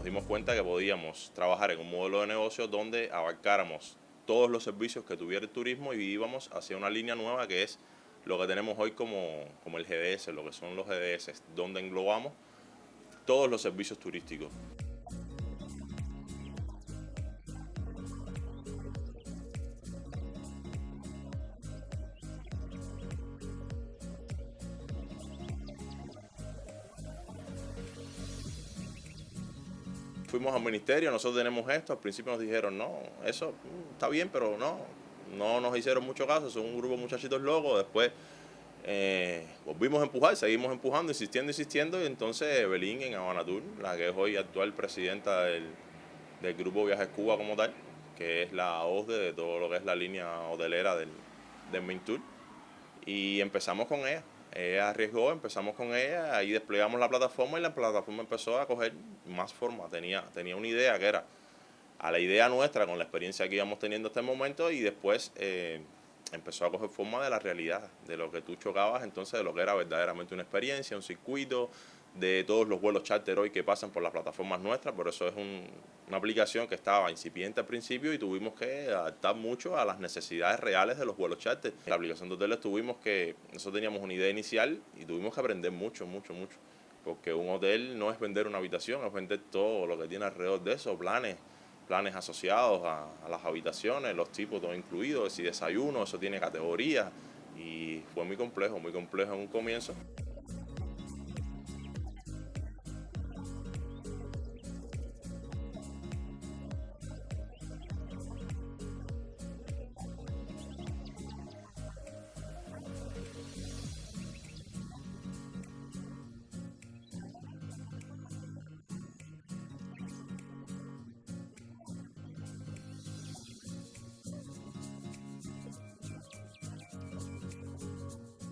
nos dimos cuenta que podíamos trabajar en un modelo de negocio donde abarcáramos todos los servicios que tuviera el turismo y íbamos hacia una línea nueva que es lo que tenemos hoy como, como el GDS, lo que son los GDS, donde englobamos todos los servicios turísticos. Fuimos al ministerio, nosotros tenemos esto, al principio nos dijeron, no, eso mm, está bien, pero no, no nos hicieron mucho caso, son un grupo de muchachitos locos, después eh, volvimos a empujar, seguimos empujando, insistiendo, insistiendo, y entonces Evelyn en Habanatur, la que es hoy actual presidenta del, grupo Viajes Cuba como tal, que es la OSDE de todo lo que es la línea hotelera del, del Main Tour, y empezamos con ella. Ella arriesgó, empezamos con ella, ahí desplegamos la plataforma y la plataforma empezó a coger más forma. Tenía, tenía una idea que era a la idea nuestra, con la experiencia que íbamos teniendo hasta el momento, y después eh, empezó a coger forma de la realidad, de lo que tú chocabas, entonces de lo que era verdaderamente una experiencia, un circuito, de todos los vuelos charter hoy que pasan por las plataformas nuestras, por eso es una aplicación que estaba incipiente al principio y tuvimos que adaptar mucho a las necesidades reales de los vuelos charter. La aplicación de hoteles tuvimos que, nosotros teníamos una idea inicial y tuvimos que aprender mucho, mucho, mucho, porque un hotel no es vender una habitación, es vender todo lo que tiene alrededor de eso, planes, planes asociados a, a las habitaciones, los tipos, todo incluido, si desayuno, eso tiene categorías y fue muy complejo, muy complejo en un comienzo.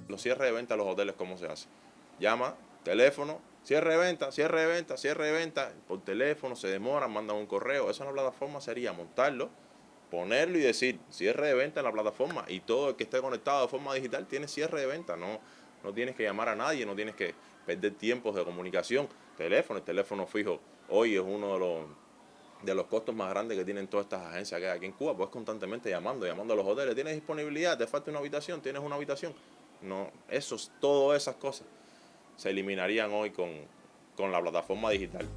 Los cierres de venta a los hoteles, ¿cómo se hace? Llama, teléfono, cierre de venta, cierre de venta, cierre de venta, por teléfono, se demora, mandan un correo. Eso en la plataforma sería montarlo, ponerlo y decir cierre de venta en la plataforma y todo el que esté conectado de forma digital tiene cierre de venta, no, no tienes que llamar a nadie, no tienes que perder tiempos de comunicación. Teléfono, el teléfono fijo hoy es uno de los de los costos más grandes que tienen todas estas agencias que hay aquí en Cuba, pues constantemente llamando, llamando a los hoteles, ¿tienes disponibilidad? ¿Te falta una habitación? ¿Tienes una habitación? No, esos, todas esas cosas se eliminarían hoy con, con la plataforma digital.